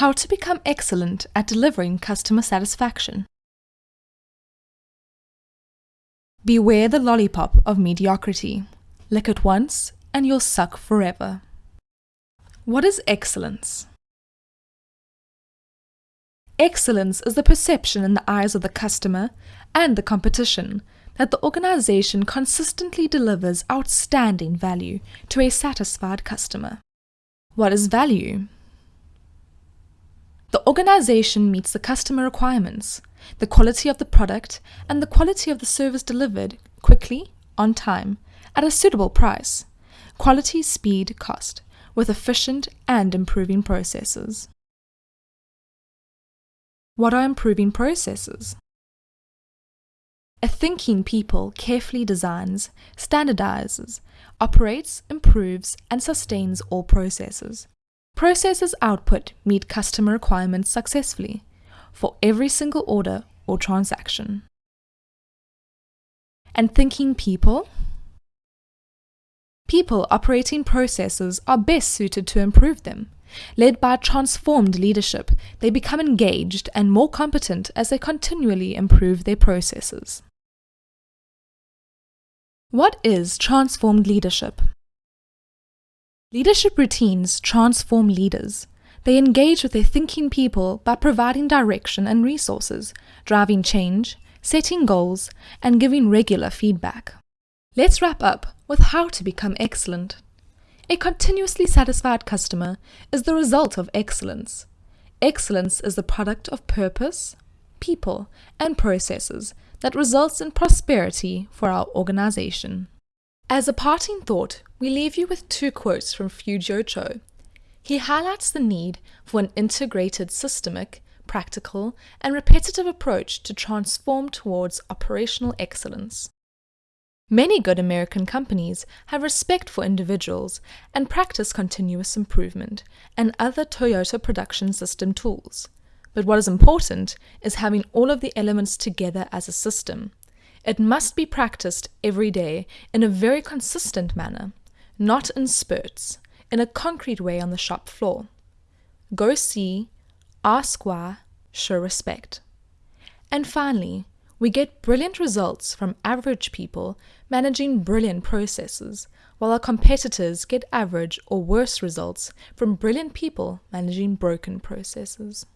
How to become excellent at delivering customer satisfaction. Beware the lollipop of mediocrity. Lick it once and you'll suck forever. What is excellence? Excellence is the perception in the eyes of the customer and the competition that the organization consistently delivers outstanding value to a satisfied customer. What is value? The organization meets the customer requirements, the quality of the product, and the quality of the service delivered quickly, on time, at a suitable price. Quality, speed, cost, with efficient and improving processes. What are improving processes? A thinking people carefully designs, standardizes, operates, improves, and sustains all processes. Processes output meet customer requirements successfully for every single order or transaction. And thinking people? People operating processes are best suited to improve them. Led by transformed leadership, they become engaged and more competent as they continually improve their processes. What is transformed leadership? Leadership routines transform leaders. They engage with their thinking people by providing direction and resources, driving change, setting goals, and giving regular feedback. Let's wrap up with how to become excellent. A continuously satisfied customer is the result of excellence. Excellence is the product of purpose, people, and processes that results in prosperity for our organization. As a parting thought, we leave you with two quotes from Fujio Cho. He highlights the need for an integrated systemic, practical, and repetitive approach to transform towards operational excellence. Many good American companies have respect for individuals and practice continuous improvement and other Toyota production system tools. But what is important is having all of the elements together as a system. It must be practiced every day in a very consistent manner, not in spurts, in a concrete way on the shop floor. Go see, ask why, show respect. And finally, we get brilliant results from average people managing brilliant processes, while our competitors get average or worse results from brilliant people managing broken processes.